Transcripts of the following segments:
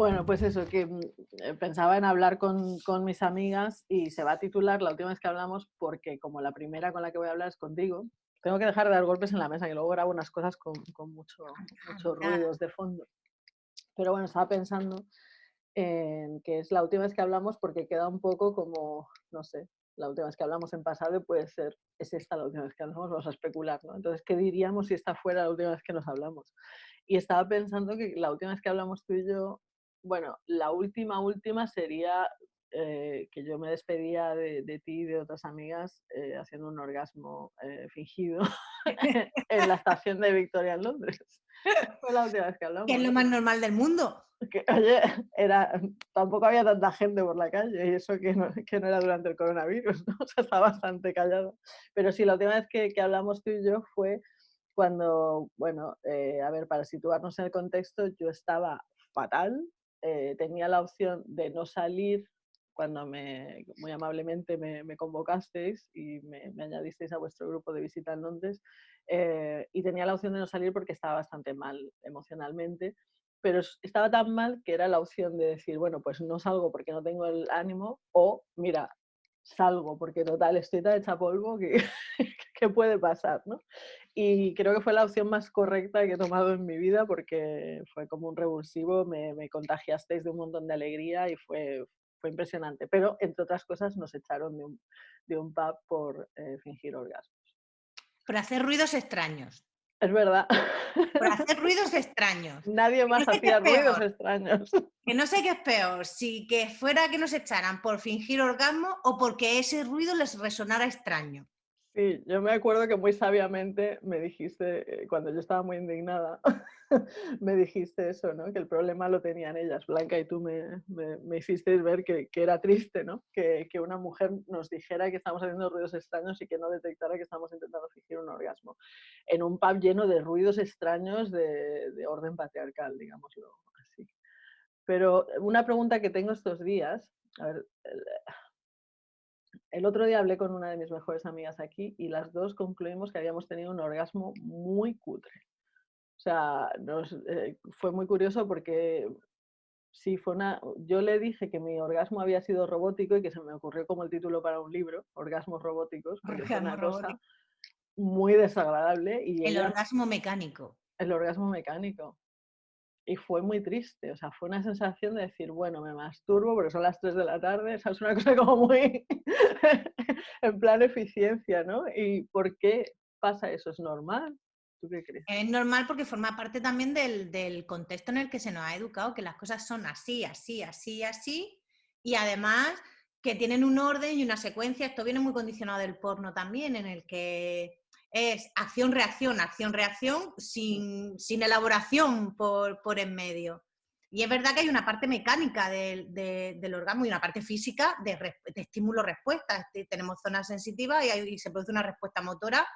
Bueno, pues eso, que mm, eh, pensaba en hablar con, con, mis amigas y se va a titular la última vez que hablamos porque como la primera con la que voy a hablar es contigo, tengo que dejar de dar golpes en la mesa, que luego grabo unas cosas con, con mucho, muchos ruidos de fondo. Pero bueno, estaba pensando en que es la última vez que hablamos porque queda un poco como, no sé, la última vez que hablamos en pasado puede ser, es esta la última vez que hablamos, vamos a especular, ¿no? Entonces, ¿qué diríamos si esta fuera la última vez que nos hablamos? Y estaba pensando que la última vez que hablamos tú y yo, bueno, la última, última sería eh, que yo me despedía de, de, ti y de otras amigas eh, haciendo un orgasmo eh, fingido en la estación de Victoria en Londres. Fue la última vez que hablamos. Que es lo más normal del mundo. Que, oye, era, tampoco había tanta gente por la calle y eso que no, que no era durante el coronavirus, ¿no? o sea, está bastante callado. Pero sí, la última vez que, que hablamos tú y yo fue cuando, bueno, a ver, para situarnos en el contexto, yo estaba fatal, tenía la opción de no salir cuando me, muy amablemente me, convocasteis y me, me, añadisteis a vuestro grupo de visita en Londres eh, y tenía la opción de no salir porque estaba bastante mal emocionalmente, pero estaba tan mal que era la opción de decir, bueno, pues no salgo porque no tengo el ánimo o, mira, salgo porque total estoy tan hecha polvo que, que puede pasar, ¿no? Y creo que fue la opción más correcta que he tomado en mi vida porque fue como un revulsivo, me, me contagiasteis de un montón de alegría y fue, fue impresionante. Pero, entre otras cosas, nos echaron de un, de un pub por eh, fingir orgasmos. Por hacer ruidos extraños. Es verdad. Por hacer ruidos extraños. Nadie más no hacía ruidos extraños. Que no sé qué es peor, si que fuera que nos echaran por fingir orgasmo o porque ese ruido les resonara extraño. Sí, yo me acuerdo que muy sabiamente me dijiste, eh, cuando yo estaba muy indignada, me dijiste eso, ¿no? Que el problema lo tenían ellas. Blanca y tú me, me, me hicisteis ver que, que, era triste, ¿no? Que, que, una mujer nos dijera que estamos haciendo ruidos extraños y que no detectara que estamos intentando fingir un orgasmo. En un pub lleno de ruidos extraños de, de orden patriarcal, digámoslo así. Pero una pregunta que tengo estos días, a ver, el otro día hablé con una de mis mejores amigas aquí y las dos concluimos que habíamos tenido un orgasmo muy cutre. O sea, nos, eh, fue muy curioso porque sí, fue una, yo le dije que mi orgasmo había sido robótico y que se me ocurrió como el título para un libro, Orgasmos Robóticos, porque fue una cosa muy desagradable. Y el orgasmo mecánico. El orgasmo mecánico y fue muy triste, o sea, fue una sensación de decir, bueno, me masturbo porque son las 3 de la tarde, esa es una cosa como muy en plan eficiencia, ¿no? ¿Y por qué pasa eso? ¿Es normal? ¿Tú qué crees? Es normal porque forma parte también del, del contexto en el que se nos ha educado, que las cosas son así, así, así, así, y además que tienen un orden y una secuencia, esto viene muy condicionado del porno también, en el que es acción-reacción, acción-reacción, sin, sin, elaboración por, por, en medio. Y es verdad que hay una parte mecánica de, de, del orgasmo y una parte física de, de estímulo-respuesta. Tenemos zonas sensitivas y, y, se produce una respuesta motora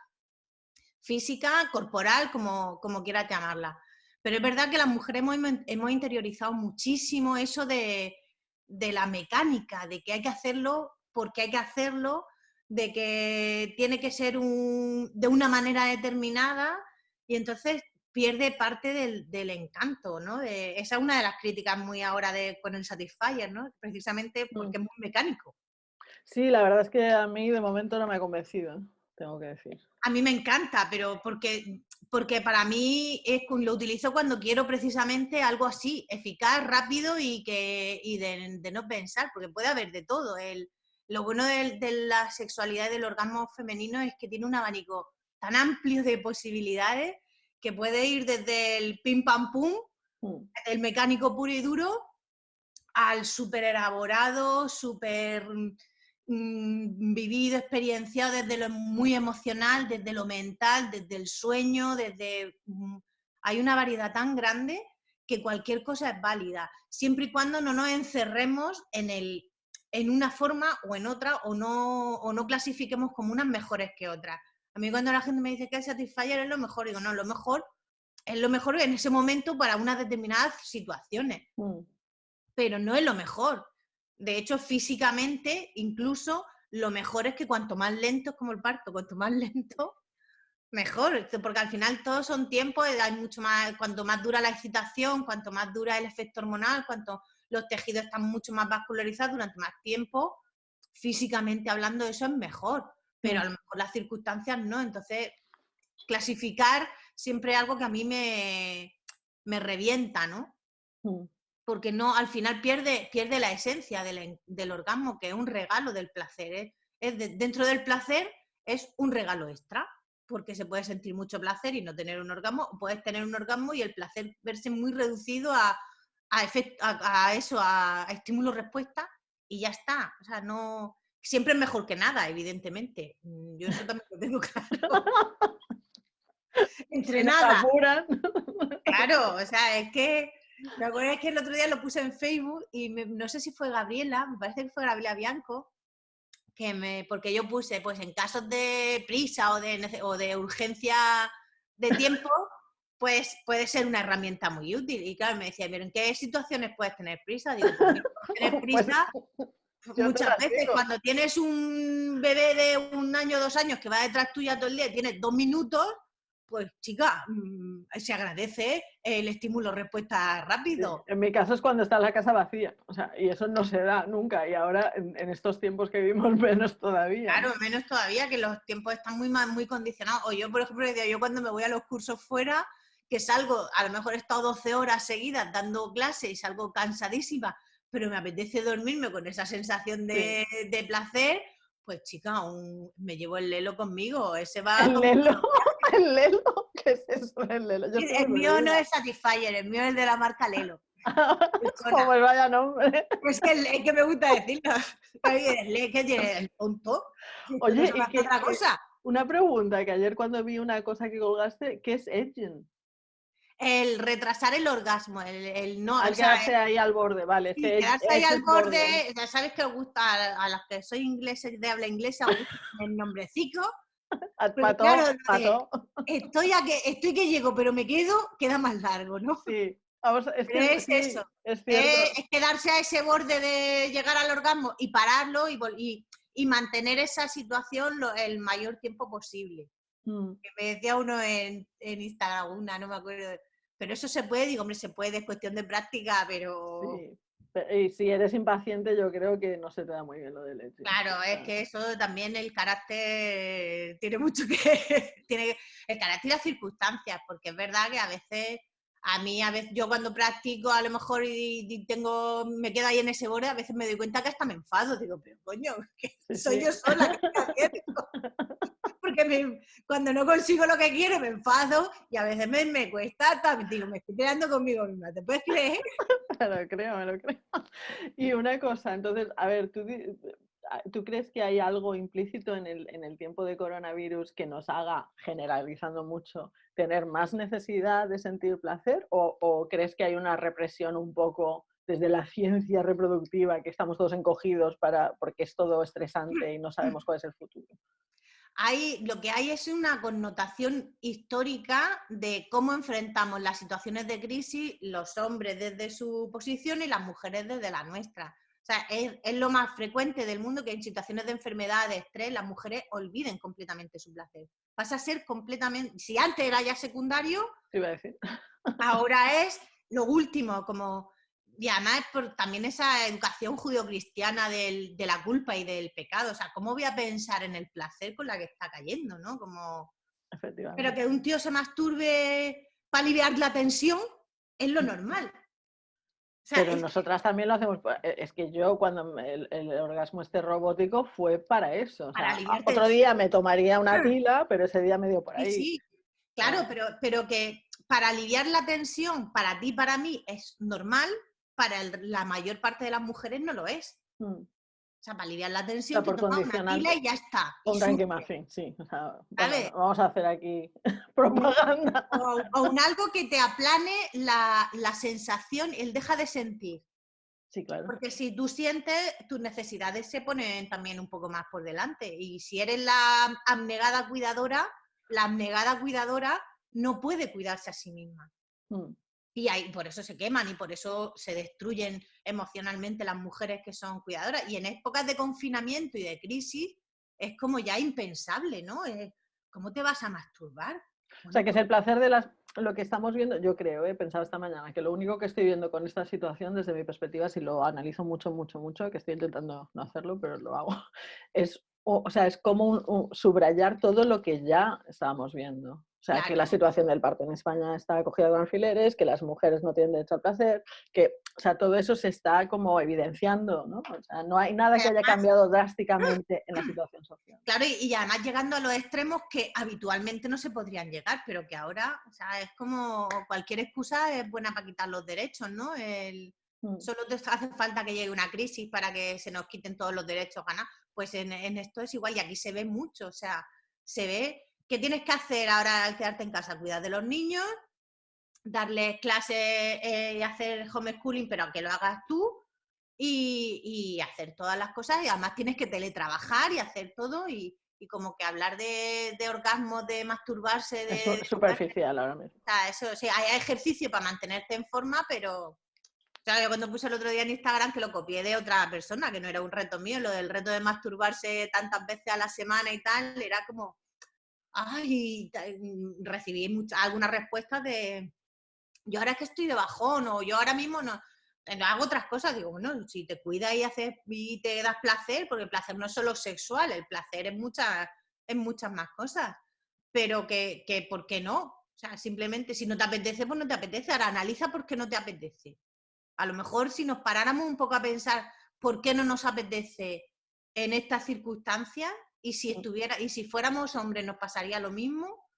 física, corporal, como, como quieras llamarla. Pero es verdad que las mujeres hemos, hemos interiorizado muchísimo eso de, de la mecánica, de que hay que hacerlo porque hay que hacerlo de que tiene que ser un, de una manera determinada y entonces pierde parte del, del encanto, ¿no? De, esa es una de las críticas muy ahora de, con el Satisfyer, ¿no? Precisamente mm. porque es muy mecánico. Sí, la verdad es que a mí de momento no me ha convencido, tengo que decir. A mí me encanta, pero porque, porque para mí es, lo utilizo cuando quiero precisamente algo así, eficaz, rápido y, que, y de, de no pensar, porque puede haber de todo. El, lo bueno de, de, la sexualidad y del orgasmo femenino es que tiene un abanico tan amplio de posibilidades que puede ir desde el pim pam pum, mm. el mecánico puro y duro, al súper elaborado, súper mmm, vivido, experienciado desde lo muy emocional, desde lo mental, desde el sueño, desde... Mmm, hay una variedad tan grande que cualquier cosa es válida, siempre y cuando no nos encerremos en el en una forma o en otra o no, o no clasifiquemos como unas mejores que otras. A mí cuando la gente me dice que el Satisfyer es lo mejor, digo, no, lo mejor es lo mejor en ese momento para unas determinadas situaciones, mm. pero no es lo mejor. De hecho, físicamente, incluso lo mejor es que cuanto más lento es como el parto, cuanto más lento, Mejor, porque al final todos son tiempos, hay mucho más, cuanto más dura la excitación, cuanto más dura el efecto hormonal, cuanto los tejidos están mucho más vascularizados durante más tiempo, físicamente hablando eso es mejor, pero a lo mejor las circunstancias no. Entonces, clasificar siempre es algo que a mí me, me revienta, ¿no? Mm. Porque no, al final pierde, pierde la esencia del, del orgasmo, que es un regalo del placer. ¿eh? Es dentro del placer es un regalo extra, porque se puede sentir mucho placer y no tener un orgasmo, puedes tener un orgasmo y el placer verse muy reducido a, a, a, eso, a, estímulo-respuesta, y ya está. O sea, no. Siempre es mejor que nada, evidentemente. Mm, yo eso también lo tengo claro. Entre nada. Claro, o sea, es que. Me acuerdo que el otro día lo puse en Facebook y no sé si fue Gabriela, me parece que fue Gabriela Bianco, que me, porque yo puse, pues en casos de prisa o de, o de urgencia de tiempo, pues puede ser una herramienta muy útil. Y claro, me decía, pero ¿en qué situaciones puedes tener prisa? Digo, pues, tener pues, prisa muchas veces cuando tienes un bebé de un año, dos años que va detrás tuya todo el día y tienes dos minutos, pues chica, mm, se agradece el estímulo respuesta rápido. En mi caso es cuando está la casa vacía, o sea, y eso no se da nunca, y ahora en, estos tiempos que vivimos menos todavía. Claro, menos todavía, que los tiempos están muy, muy condicionados. O yo, por ejemplo, yo cuando me voy a los cursos fuera, que salgo, a lo mejor he estado 12 horas seguidas dando clases y salgo cansadísima, pero me apetece dormirme con esa sensación de, de placer, pues chica, me llevo el lelo conmigo, ese va... ¿El lelo? ¿El lelo? ¿Qué es eso el lelo? el mío no es Satisfyer, el mío es de la marca Lelo. Como el vaya nombre. Es que, es que me gusta decirlo. ¿Qué tiene? ¿El tonto? Oye, ¿y qué, otra cosa? Una pregunta, que ayer cuando vi una cosa que colgaste, ¿qué es edging? El retrasar el orgasmo, el, no... quedarse ahí al borde, vale. quedarse ahí al borde, ya sabes que os gusta, a, las que soy ingleses de habla inglesa, os gusta el nombrecito. Pato, pato. Estoy, a que, estoy que llego, pero me quedo, queda más largo, ¿no? Sí. Vamos, es, que, es eso. Es, es, quedarse a ese borde de llegar al orgasmo y pararlo y, y, y mantener esa situación lo, el mayor tiempo posible. Mm. Que me decía uno en, en, Instagram, una, no me acuerdo. Pero eso se puede, digo, hombre, se puede, es cuestión de práctica, pero... Sí. Y si eres impaciente, yo creo que no se te da muy bien lo del leche. Claro, es que eso también el carácter tiene mucho que. tiene el carácter y las circunstancias, porque es verdad que a veces a mí a veces yo cuando practico a lo mejor y, tengo me quedo ahí en ese borde a veces me doy cuenta que hasta me enfado digo pero coño que soy yo sola porque cuando no consigo lo que quiero me enfado y a veces me, me cuesta digo me estoy quedando conmigo misma ¿te puedes creer? me lo creo me lo creo y una cosa entonces a ver tú ¿Tú crees que hay algo implícito en el, en el, tiempo de coronavirus que nos haga, generalizando mucho, tener más necesidad de sentir placer? ¿O, crees que hay una represión un poco desde la ciencia reproductiva, que estamos todos encogidos para, porque es todo estresante y no sabemos cuál es el futuro? Hay, lo que hay es una connotación histórica de cómo enfrentamos las situaciones de crisis los hombres desde su posición y las mujeres desde la nuestra. O sea, es, lo más frecuente del mundo que en situaciones de enfermedad, de estrés, las mujeres olviden completamente su placer. Pasa a ser completamente, si antes era ya secundario, ahora es lo último, como, y además por también esa educación judio-cristiana de la culpa y del pecado. O sea, ¿cómo voy a pensar en el placer con la que está cayendo, no? Como... Pero que un tío se masturbe para aliviar la tensión es lo normal. Pero nosotras también lo hacemos. Pues, e, es que yo cuando el, orgasmo este robótico fue para eso. otro día me tomaría una pila, pero ese día me dio por ahí. Sí, claro, pero, pero que para aliviar la tensión, para ti, para mí, es normal, para la mayor parte de las mujeres no lo es. Mm. O sea, para aliviar la tensión, te tomas una pila y ya está. Un fin, sí. vamos a hacer aquí propaganda. O, un algo que te aplane la, la, sensación, el deja de sentir. Sí, claro. Porque si tú sientes, tus necesidades se ponen también un poco más por delante. Y si eres la abnegada cuidadora, la abnegada cuidadora no puede cuidarse a sí misma. Mm. Y ahí, por eso se queman y por eso se destruyen emocionalmente las mujeres que son cuidadoras. Y en épocas de confinamiento y de crisis es como ya impensable, ¿no? Es ¿cómo te vas a masturbar? o sea, que es el placer de las, lo que estamos viendo, yo creo, he pensado esta mañana, que lo único que estoy viendo con esta situación desde mi perspectiva, si lo analizo mucho, mucho, mucho, que estoy intentando no hacerlo, pero lo hago, es, o, sea, es como subrayar todo lo que ya estábamos viendo. O sea, que la situación del parto en España está cogida con alfileres, que las mujeres no tienen derecho al placer, que, o sea, todo eso se está como evidenciando, ¿no? O sea, no hay nada que haya cambiado drásticamente en la situación social. Claro, y, además llegando a los extremos que habitualmente no se podrían llegar, pero que ahora, o sea, es como cualquier excusa es buena para quitar los derechos, ¿no? El, mm. Solo te hace falta que llegue una crisis para que se nos quiten todos los derechos ganar. Pues en, en esto es igual y aquí se ve mucho, o sea, se ve ¿Qué tienes que hacer ahora al quedarte en casa? Cuidar de los niños, darles clases eh, y hacer homeschooling, pero que lo hagas tú, y, hacer todas las cosas, y además tienes que teletrabajar y hacer todo, y, como que hablar de, de orgasmos, de masturbarse, de... Es superficial ahora mismo. eso, sí, hay ejercicio para mantenerte en forma, pero... O yo cuando puse el otro día en Instagram que lo copié de otra persona, que no era un reto mío, lo del reto de masturbarse tantas veces a la semana y tal, era como, ay, mm, recibí algunas respuestas de, yo ahora es que estoy de bajón o yo ahora mismo no, hago otras cosas, digo, bueno, si te cuidas y, haces, y te das placer, porque el placer no es solo sexual, el placer es muchas, es muchas más cosas, pero que, que, ¿por qué no? O sea, simplemente si no te apetece, pues no te apetece, ahora analiza por qué no te apetece. A lo mejor si nos paráramos un poco a pensar por qué no nos apetece en estas circunstancias, y si estuviera, y si fuéramos hombres nos pasaría lo mismo,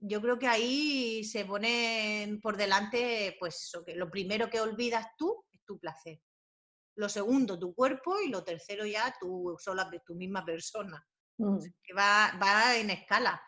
yo creo que ahí se pone por delante, pues eso, que lo primero que olvidas tú es tu placer. Lo segundo, tu cuerpo, y lo tercero ya tu sola, tu misma persona. Mm. que va, va en escala.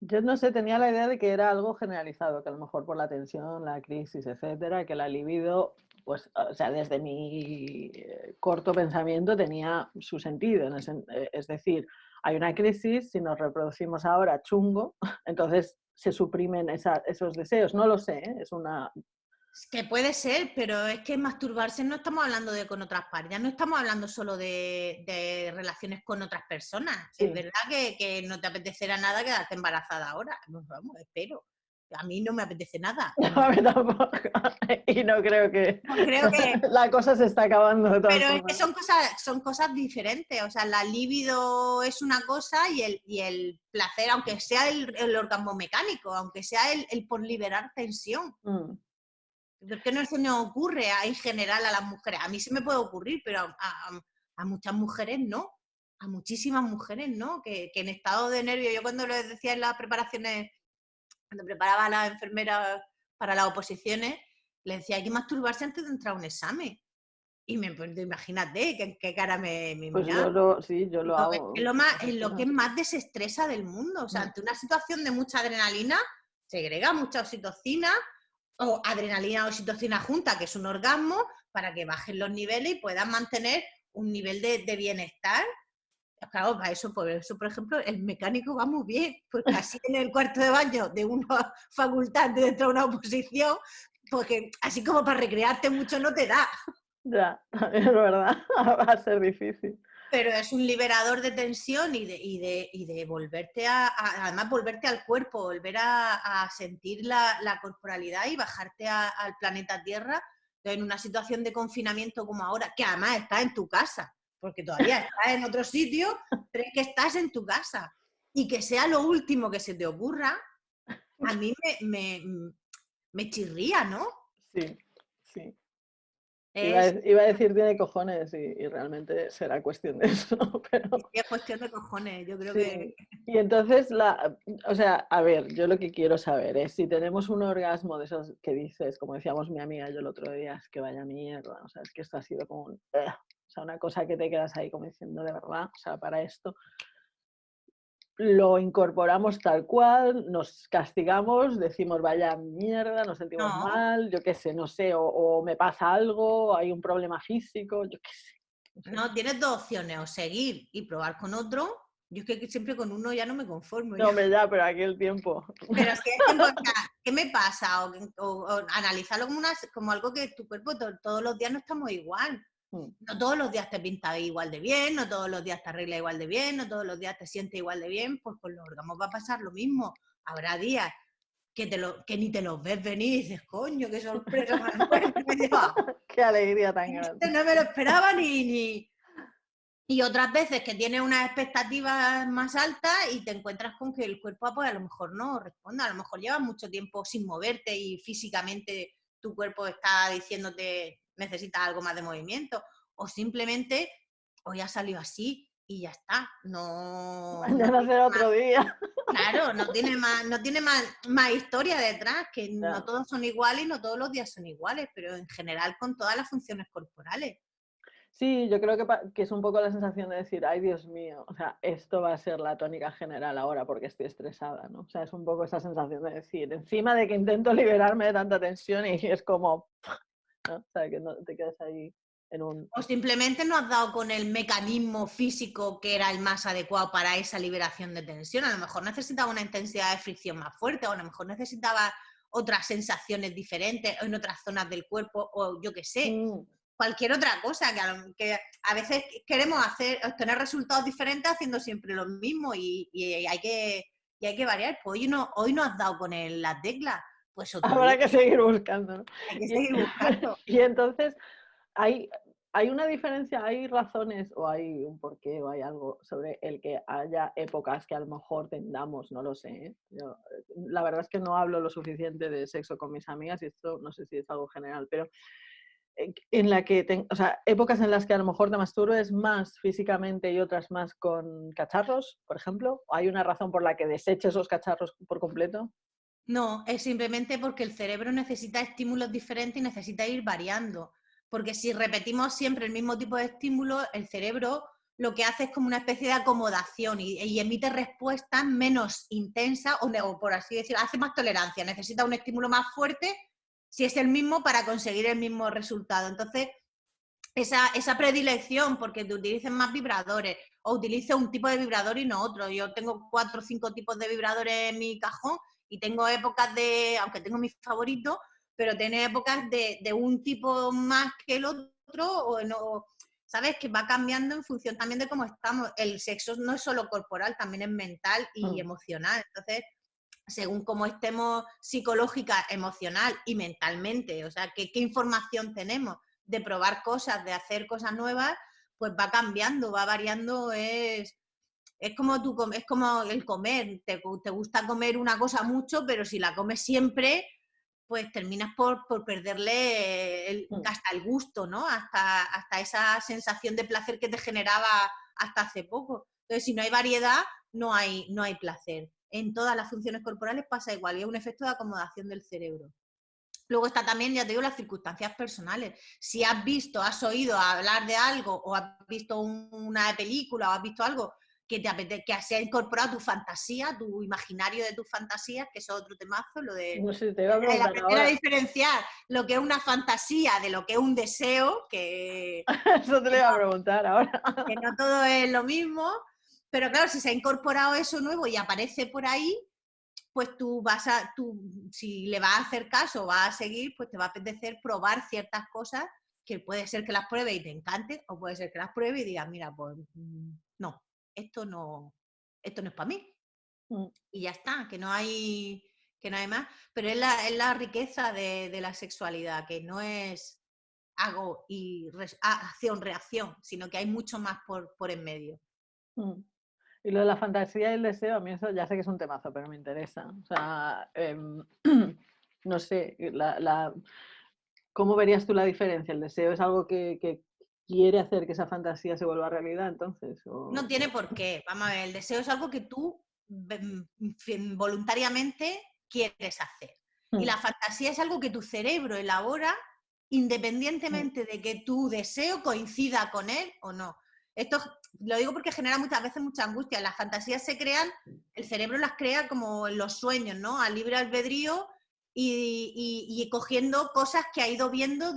Yo no sé, tenía la idea de que era algo generalizado, que a lo mejor por la tensión, la crisis, etcétera, que la libido pues, o sea, desde mi eh, corto pensamiento tenía su sentido. Eh, es decir, hay una crisis, si nos reproducimos ahora chungo, entonces se suprimen esos deseos. No lo sé, ¿eh? es una... Que puede ser, pero es que masturbarse no estamos hablando de con otras parejas, no estamos hablando solo de, relaciones con otras personas. Es verdad que, que, no te apetecerá nada quedarte embarazada ahora. vamos, espero a mí no me apetece nada. a mí tampoco. Y no creo que, la cosa se está acabando. Pero es que son cosas, son cosas diferentes. O sea, la libido es una cosa y el, y el placer, aunque sea el, el orgasmo mecánico, aunque sea el, el por liberar tensión. Mm. Qué no se nos ocurre en general a las mujeres? A mí se me puede ocurrir, pero a, a, muchas mujeres no. A muchísimas mujeres no. Que, que en estado de nervio, yo cuando les decía en las preparaciones cuando preparaba a la enfermera para las oposiciones, le decía, hay que masturbarse antes de entrar a un examen. Y me pues, imagínate qué, cara me, me pues yo lo, sí, yo lo, hago. Es lo, más, es lo que más desestresa del mundo. O sea, ante una situación de mucha adrenalina, segrega mucha oxitocina, o adrenalina o oxitocina junta, que es un orgasmo, para que bajen los niveles y puedan mantener un nivel de, de bienestar Claro, para eso, por eso, por ejemplo, el mecánico va muy bien, porque así en el cuarto de baño de una facultad dentro de una oposición, porque así como para recrearte mucho no te da. Ya, es verdad, va a ser difícil. Pero es un liberador de tensión y de, y de, y de volverte a, además volverte al cuerpo, volver a, sentir la, corporalidad y bajarte al planeta Tierra en una situación de confinamiento como ahora, que además está en tu casa porque todavía estás en otro sitio, pero que estás en tu casa. Y que sea lo último que se te ocurra, a mí me, me, chirría, ¿no? Sí. Iba, a, decir tiene cojones y, realmente será cuestión de eso, Pero... es cuestión de cojones, yo creo que... Y entonces, la, o sea, a ver, yo lo que quiero saber es si tenemos un orgasmo de esos que dices, como decíamos mi amiga yo el otro día, es que vaya mierda, o sea, es que esto ha sido como un una cosa que te quedas ahí como diciendo de verdad, o sea, para esto lo incorporamos tal cual, nos castigamos, decimos vaya mierda, nos sentimos mal, yo qué sé, no sé, o, me pasa algo, hay un problema físico, yo qué sé. No, tienes dos opciones, o seguir y probar con otro. Yo es que siempre con uno ya no me conformo. No, me da, pero aquí el tiempo. Pero es que, ¿qué me pasa? O, analizarlo como, como algo que tu cuerpo todos los días no estamos igual. Mm. No todos los días te pinta igual de bien, no todos los días te arregla igual de bien, no todos los días te sientes igual de bien, pues con los orgasmos va a pasar lo mismo. Habrá días que, te lo, que ni te los ves venir y dices, coño, qué sorpresa Qué alegría tan grande. No me lo esperaba ni, ni... Y otras veces que tienes unas expectativas más altas y te encuentras con que el cuerpo pues, a lo mejor no responde, a lo mejor llevas mucho tiempo sin moverte y físicamente tu cuerpo está diciéndote necesitas algo más de movimiento, o simplemente hoy ha salido así y ya está. No. Mañana será otro día. Claro, no tiene más, no tiene más, más historia detrás, que no. todos son iguales y no todos los días son iguales, pero en general con todas las funciones corporales. Sí, yo creo que, que, es un poco la sensación de decir, ay Dios mío, o sea, esto va a ser la tónica general ahora porque estoy estresada, ¿no? O sea, es un poco esa sensación de decir, encima de que intento liberarme de tanta tensión y es como, ¿no? O sea, que no te quedas ahí en un... O simplemente no has dado con el mecanismo físico que era el más adecuado para esa liberación de tensión. A lo mejor necesitaba una intensidad de fricción más fuerte, o a lo mejor necesitaba otras sensaciones diferentes en otras zonas del cuerpo, o yo qué sé. Mm. Cualquier otra cosa, que a, que a, veces queremos hacer, obtener resultados diferentes haciendo siempre lo mismo y, hay, que, y hay que variar. Pues hoy no, hoy no has dado con el, las teclas pues Habrá que seguir buscando. Hay que seguir buscando. y entonces, hay, hay una diferencia, hay razones o hay un porqué o hay algo sobre el que haya épocas que a lo mejor tendamos, no lo sé. ¿eh? Yo, la verdad es que no hablo lo suficiente de sexo con mis amigas y esto no sé si es algo general, pero en la que, o sea, épocas en las que a lo mejor te masturbes más físicamente y otras más con cacharros, por ejemplo, ¿hay una razón por la que deseches esos cacharros por completo? No, es simplemente porque el cerebro necesita estímulos diferentes y necesita ir variando. Porque si repetimos siempre el mismo tipo de estímulo, el cerebro lo que hace es como una especie de acomodación y, emite respuestas menos intensas o, por así decirlo, hace más tolerancia, necesita un estímulo más fuerte si es el mismo para conseguir el mismo resultado. Entonces, esa, esa predilección porque te utilicen más vibradores o utilice un tipo de vibrador y no otro. Yo tengo cuatro o cinco tipos de vibradores en mi cajón y tengo épocas de, aunque tengo mis favoritos, pero tiene épocas de, de, un tipo más que el otro, o no, ¿sabes? Que va cambiando en función también de cómo estamos. El sexo no es solo corporal, también es mental y mm. emocional. Entonces, según cómo estemos psicológica, emocional y mentalmente, o sea, qué, qué información tenemos de probar cosas, de hacer cosas nuevas, pues va cambiando, va variando, es es como, tú, es como el comer, te, gusta comer una cosa mucho, pero si la comes siempre, pues terminas por, perderle el, mm. hasta el gusto, ¿no? Hasta, hasta esa sensación de placer que te generaba hasta hace poco. Entonces, si no hay variedad, no hay, no hay placer. En todas las funciones corporales pasa igual y es un efecto de acomodación del cerebro. Luego está también, ya te digo, las circunstancias personales. Si has visto, has oído hablar de algo o has visto una película o has visto algo que te apetece, que se ha incorporado tu fantasía, tu imaginario de tus fantasías, que es otro temazo, lo de no sé, te a aprender a diferenciar lo que es una fantasía de lo que es un deseo, que... eso te lo iba a preguntar ahora. que no todo es lo mismo, pero claro, si se ha incorporado eso nuevo y aparece por ahí, pues tú vas a, tú, si le vas a hacer caso, vas a seguir, pues te va a apetecer probar ciertas cosas que puede ser que las pruebe y te encante, o puede ser que las pruebe y digas, mira, pues mm, no, esto no, esto no es para mí. Mm. Y ya está, que no hay, que no hay más. Pero es la, es la riqueza de, la sexualidad, que no es hago y acción, reacción, sino que hay mucho más por, por en medio. Mm. Y lo de la fantasía y el deseo, a mí eso ya sé que es un temazo, pero me interesa. O sea, em, no sé, la, ¿cómo verías tú la diferencia? ¿El deseo es algo que, quiere hacer que esa fantasía se vuelva realidad, entonces. No tiene por qué. Vamos a ver, el deseo es algo que tú mm, voluntariamente quieres hacer. Y hmm. la fantasía es algo que tu cerebro elabora independientemente de que tu deseo coincida con él o no. Esto lo digo porque genera muchas veces mucha angustia. Las fantasías se crean, el cerebro las crea como en los sueños, ¿no? A libre albedrío y, cogiendo cosas que ha ido viendo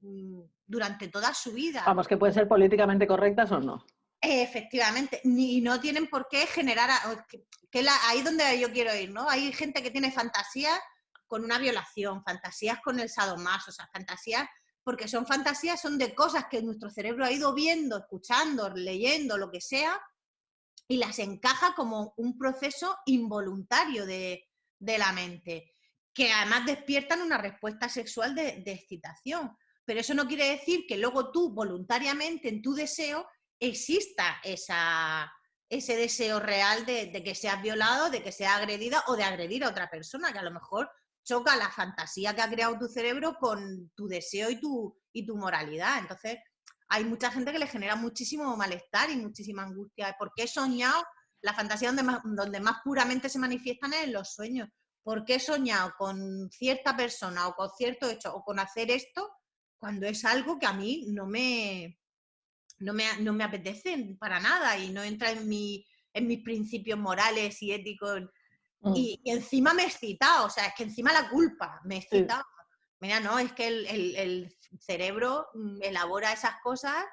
mm, durante toda su vida. Vamos, que pueden ser políticamente correctas o no. Efectivamente, ni no tienen por qué generar, que, la, ahí donde yo quiero ir, ¿no? Hay gente que tiene fantasías con una violación, fantasías con el sadomaso, o sea, fantasías porque son fantasías, son de cosas que nuestro cerebro ha ido viendo, escuchando, leyendo, lo que sea, y las encaja como un proceso involuntario de, la mente, que además despiertan una respuesta sexual de, excitación. Pero eso no quiere decir que luego tú voluntariamente en tu deseo exista esa, ese deseo real de, que seas violado, de que seas agredida o de agredir a otra persona, que a lo mejor choca la fantasía que ha creado tu cerebro con tu deseo y tu, y tu moralidad. Entonces, hay mucha gente que le genera muchísimo malestar y muchísima angustia. porque he soñado? La fantasía donde más, donde más puramente se manifiestan es en los sueños. ¿Por qué he soñado con cierta persona o con cierto hecho o con hacer esto cuando es algo que a mí no me, no me, no me apetece para nada y no entra en, mi, en mis principios morales y éticos? Mm. Y, encima me he excitado, o sea, es que encima la culpa me he excitado. Mira, no, es que el, cerebro mm, elabora esas cosas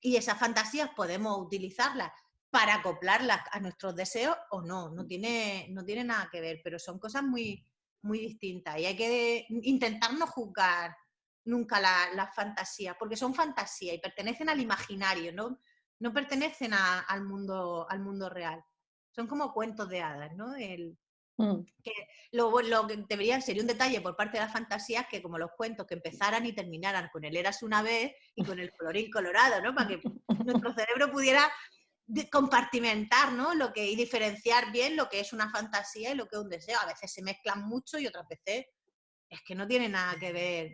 y esas fantasías podemos utilizarlas para acoplarlas a nuestros deseos o no, no tiene, no tiene nada que ver, pero son cosas muy, muy distintas y hay que intentar no juzgar nunca las la fantasías, porque son fantasías y pertenecen al imaginario, no, no pertenecen al, mundo, al mundo real. Son como cuentos de hadas, ¿no? El, Mm. Que lo, lo, que debería ser un detalle por parte de las fantasías que como los cuentos que empezaran y terminaran con el eras una vez y con el colorín colorado, ¿no? Para que nuestro cerebro pudiera compartimentar, ¿no? Lo que, y diferenciar bien lo que es una fantasía y lo que es un deseo. A veces se mezclan mucho y otras veces es que no tienen nada que ver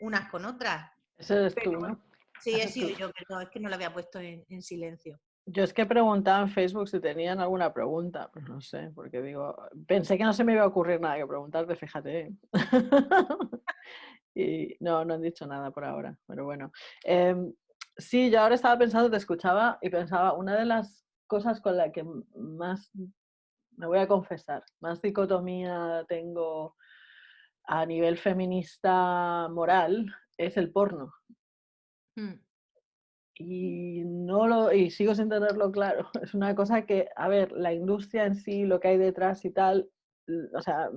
unas con otras. Eso es tú, ¿no? Sí, he sido yo, pero es que no lo había puesto en silencio. Yo es que preguntaba en Facebook si tenían alguna pregunta, pues no sé, porque digo, pensé que no se me iba a ocurrir nada que preguntarte, fíjate. y no, no han dicho nada por ahora, pero bueno. Em, sí, yo ahora estaba pensando, te escuchaba y pensaba, una de las cosas con la que más, me voy a confesar, más dicotomía tengo a nivel feminista moral es el porno. Mm y no lo y sigo sin tenerlo claro. Es una cosa que, a ver, la industria en sí, lo que hay detrás y tal, o sea,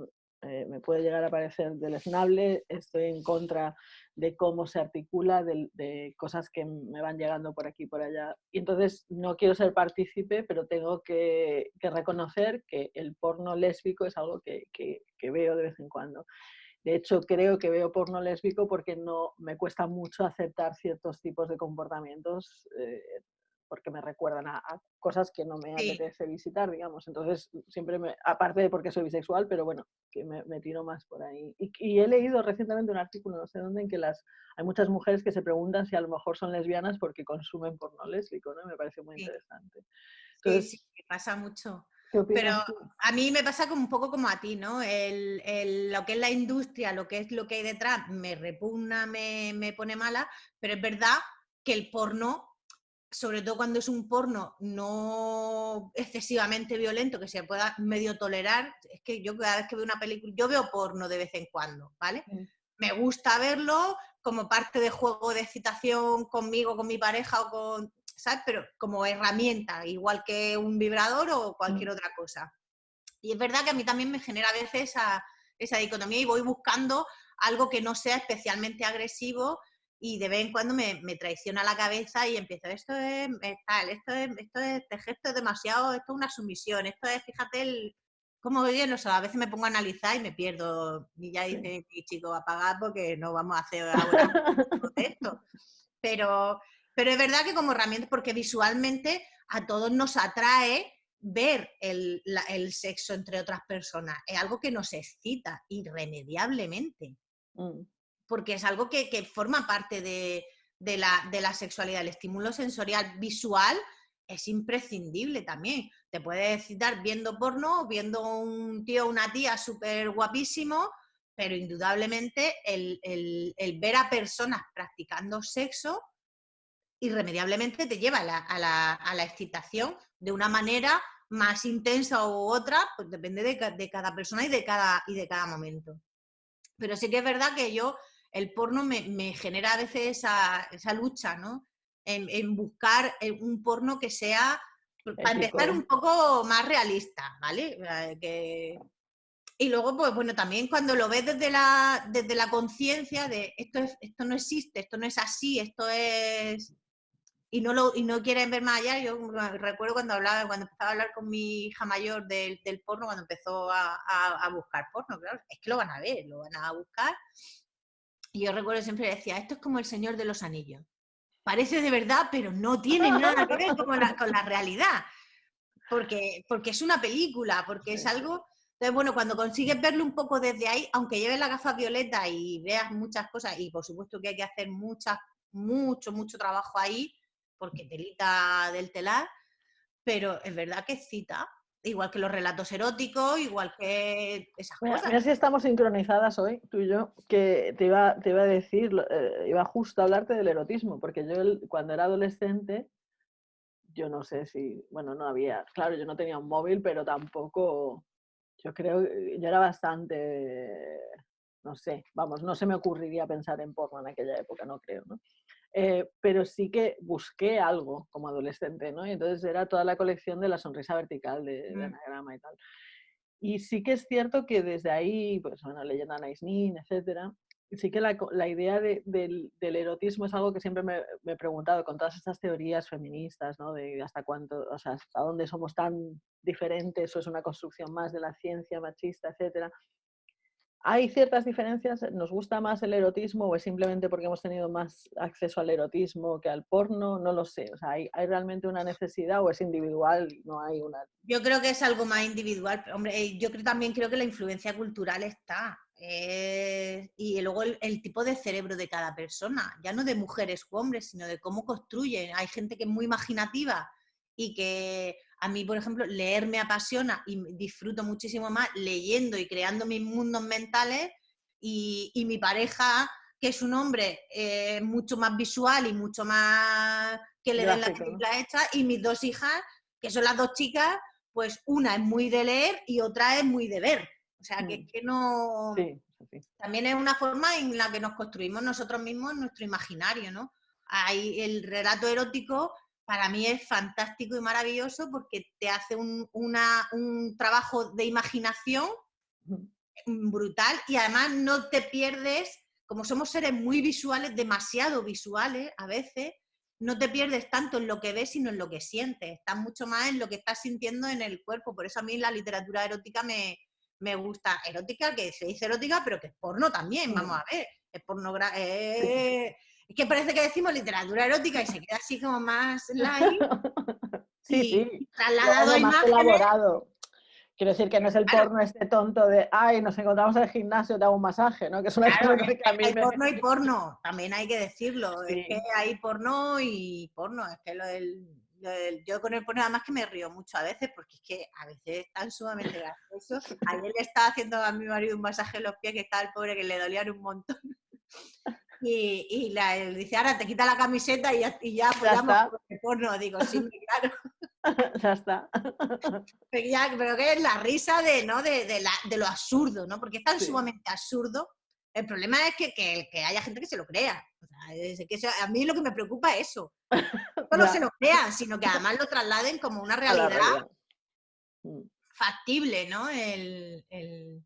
eh, me puede llegar a parecer deleznable, estoy en contra de cómo se articula, de, cosas que me van llegando por aquí y por allá. Y entonces no quiero ser partícipe, pero tengo que, reconocer que el porno lésbico es algo que, que veo de vez en cuando. De hecho, creo que veo porno lésbico porque no me cuesta mucho aceptar ciertos tipos de comportamientos eh, porque me recuerdan a, cosas que no me apetece visitar, digamos. Entonces, siempre me, aparte de porque soy bisexual, pero bueno, que me, tiro más por ahí. Y, he leído recientemente un artículo, no sé dónde, en que las, hay muchas mujeres que se preguntan si a lo mejor son lesbianas porque consumen porno lésbico, ¿no? Me parece muy interesante. Entonces, sí, sí, pasa mucho. Pero a mí me pasa como un poco como a ti, ¿no? El, lo que es la industria, lo que es lo que hay detrás, me repugna, me, me pone mala, pero es verdad que el porno, sobre todo cuando es un porno no excesivamente violento, que se pueda medio tolerar, es que yo cada vez que veo una película, yo veo porno de vez en cuando, ¿vale? Me gusta verlo como parte de juego de excitación conmigo, con mi pareja o con ¿sabes? Pero como herramienta, igual que un vibrador o cualquier mm. otra cosa. Y es verdad que a mí también me genera a veces esa, esa dicotomía y voy buscando algo que no sea especialmente agresivo y de vez en cuando me, me, traiciona la cabeza y empiezo, esto es tal, esto es, esto es, este gesto es demasiado, esto es una sumisión, esto es, fíjate, el, cómo bien, o sea, a veces me pongo a analizar y me pierdo, y ya dice, sí. chico, apagar porque no vamos a hacer ahora esto. Pero, pero es verdad que como herramienta, porque visualmente a todos nos atrae ver el, sexo entre otras personas. Es algo que nos excita irremediablemente. Mm. Porque es algo que, forma parte de, la, sexualidad. El estímulo sensorial visual es imprescindible también. Te puede excitar viendo porno, viendo un tío o una tía súper guapísimo, pero indudablemente el, ver a personas practicando sexo irremediablemente te lleva a la, excitación de una manera más intensa u otra, pues depende de, cada persona y de cada, y de cada momento. Pero sí que es verdad que yo, el porno me, genera a veces esa, lucha, ¿no? En, buscar eh, un porno que sea, para empezar, un poco más realista, ¿vale? Eh, que, y luego, pues bueno, también cuando lo ves desde la, desde la conciencia de esto, es, esto no existe, esto no es así, esto es... Y no, lo, y no quieren ver más allá. Yo recuerdo cuando hablaba, cuando empezaba a hablar con mi hija mayor del, del porno, cuando empezó a, a, buscar porno, claro, es que lo van a ver, lo van a buscar. Y yo recuerdo siempre decía, esto es como el Señor de los Anillos. Parece de verdad, pero no tiene nada que ver con la, con la realidad. Porque, porque es una película, porque es algo entonces, bueno, cuando consigues verlo un poco desde ahí, aunque lleves la gafa violeta y veas muchas cosas, y por supuesto que hay que hacer muchas, mucho, mucho trabajo ahí, porque telita del telar, pero es verdad que cita, igual que los relatos eróticos, igual que esas cosas. Mira si estamos sincronizadas hoy, tú y yo, que te iba, te iba a decir, eh, iba justo a hablarte del erotismo, porque yo cuando era adolescente, yo no sé si, bueno, no había, claro, yo no tenía un móvil, pero tampoco yo creo, eh, yo era bastante, no sé, vamos, no se me ocurriría pensar en porno en aquella época, no creo, ¿no? Eh, pero sí que busqué algo como adolescente, ¿no? Y entonces era toda la colección de la sonrisa vertical de, mm. anagrama y tal. Y sí que es cierto que desde ahí, pues bueno, leyenda Nice Nin, etcétera, sí que la, la idea de, del, del, erotismo es algo que siempre me, me, he preguntado con todas estas teorías feministas, ¿no? De hasta cuánto, o sea, hasta dónde somos tan diferentes o es una construcción más de la ciencia machista, etcétera. ¿Hay ciertas diferencias? ¿Nos gusta más el erotismo o es simplemente porque hemos tenido más acceso al erotismo que al porno? No lo sé. O sea, ¿hay, ¿hay, realmente una necesidad o es individual? No hay una. Yo creo que es algo más individual. Hombre, eh, yo creo, también creo que la influencia cultural está. Eh, y luego el, el, tipo de cerebro de cada persona, ya no de mujeres u hombres, sino de cómo construyen. Hay gente que es muy imaginativa y que a mí, por ejemplo, leer me apasiona y disfruto muchísimo más leyendo y creando mis mundos mentales y, y mi pareja, que es un hombre eh, mucho más visual y mucho más que le den la película hecha, y mis dos hijas, que son las dos chicas, pues una es muy de leer y otra es muy de ver. O sea, que, mm. que no... También es una forma en la que nos construimos nosotros mismos nuestro imaginario, ¿no? Hay el relato erótico para mí es fantástico y maravilloso porque te hace un, un trabajo de imaginación brutal y además no te pierdes, como somos seres muy visuales, demasiado visuales a veces, no te pierdes tanto en lo que ves, sino en lo que sientes. Estás mucho más en lo que estás sintiendo en el cuerpo. Por eso a mí la literatura erótica me, me gusta. Erótica, que se dice erótica, pero que es porno también, vamos a ver. Es pornografía. Es que parece que decimos literatura erótica y se queda así como más light. sí, sí. Trasladado más elaborado. Quiero decir que no es el porno este tonto de, ay, nos encontramos en el gimnasio, te hago un masaje, ¿no? Que es una cosa que, a mí hay porno y porno, también hay que decirlo. Es que hay porno y porno. Es que lo del, yo con el porno además que me río mucho a veces porque es que a veces están sumamente graciosos. Ayer le estaba haciendo a mi marido un masaje en los pies que estaba el pobre que le dolían un montón. Y, y la, dice, ahora te quita la camiseta y ya, y ya, pues ya porno. Digo, sí, claro. ya está. Pero, ya, pero que es la risa de, ¿no? de, de, la, de lo absurdo, ¿no? Porque es tan sumamente absurdo. El problema es que, que, que, haya gente que se lo crea. O sea, que a mí lo que me preocupa es eso. No, no se lo crean, sino que además lo trasladen como una realidad mm. factible, ¿no? El, el,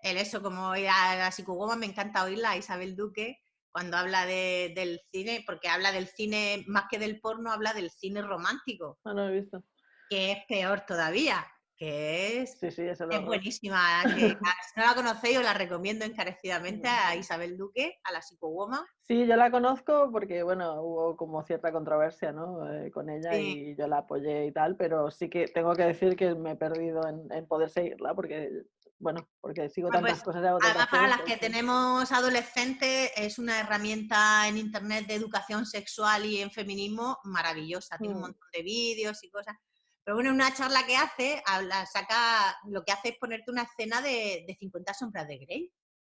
el eso, como a la psicóloga me encanta oírla, Isabel Duque, cuando habla de, del cine, porque habla del cine, más que del porno, habla del cine romántico. Ah, no he visto. Que es peor todavía, que es, sí, sí, es buenísima. Que, si no la conocéis, os la recomiendo encarecidamente a Isabel Duque, a la psicowoman. Sí, yo la conozco porque, bueno, hubo como cierta controversia ¿no? Eh, con ella y yo la apoyé y tal, pero sí que tengo que decir que me he perdido en, en poder seguirla porque bueno, porque sigo tantas pues, cosas de Además, para las que tenemos adolescentes, es una herramienta en Internet de educación sexual y en feminismo maravillosa. Tiene un mm. montón de vídeos y cosas. Pero bueno, una charla que hace, habla, saca, lo que hace es ponerte una escena de, de 50 sombras de Grey.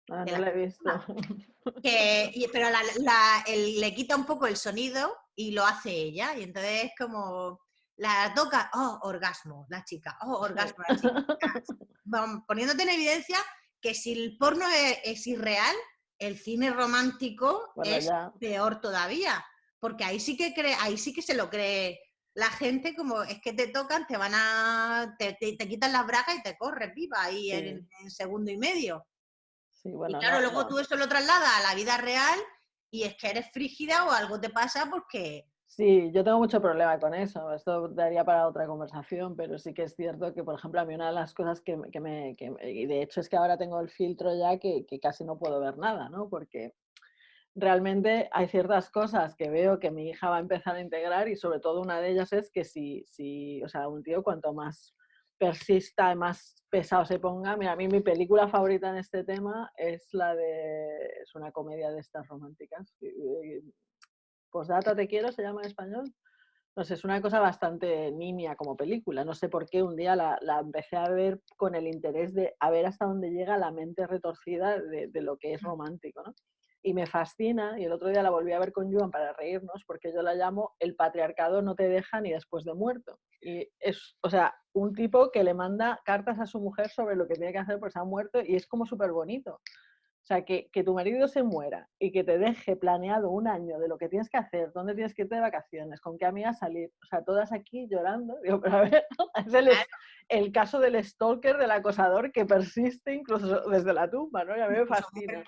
Ah, no la he visto. Que, pero la, le quita un poco el sonido y lo hace ella. Y entonces es como la toca, oh, orgasmo, la chica, oh, orgasmo, la chica. Poniéndote en evidencia que si el porno es, irreal, el cine romántico es peor todavía, porque ahí sí que cree, ahí sí que se lo cree la gente como es que te tocan, te van a, te, quitan las bragas y te corres viva ahí en, segundo y medio. y claro, luego tú eso lo trasladas a la vida real y es que eres frígida o algo te pasa porque... Sí, yo tengo mucho problema con eso. Esto daría para otra conversación, pero sí que es cierto que, por ejemplo, a mí una de las cosas que, que me... Y de hecho es que ahora tengo el filtro ya que, que casi no puedo ver nada, ¿no? Porque realmente hay ciertas cosas que veo que mi hija va a empezar a integrar y sobre todo una de ellas es que si, si o sea, un tío cuanto más persista y más pesado se ponga, mira, a mí mi película favorita en este tema es la de, es una comedia de estas románticas, Postdata te quiero, se llama en español. No sé, es una cosa bastante nimia como película. No sé por qué un día la, la, empecé a ver con el interés de a ver hasta dónde llega la mente retorcida de, de lo que es romántico, ¿no? y me fascina, y el otro día la volví a ver con Joan para reírnos, porque yo la llamo el patriarcado no te deja ni después de muerto. Y es, o sea, un tipo que le manda cartas a su mujer sobre lo que tiene que hacer porque se ha muerto y es como súper bonito. O sea, que, que, tu marido se muera y que te deje planeado un año de lo que tienes que hacer, dónde tienes que irte de vacaciones, con qué amigas salir. O sea, todas aquí llorando. Digo, pero a ver, es el, el, caso del stalker, del acosador que persiste incluso desde la tumba, ¿no? Y a mí me fascina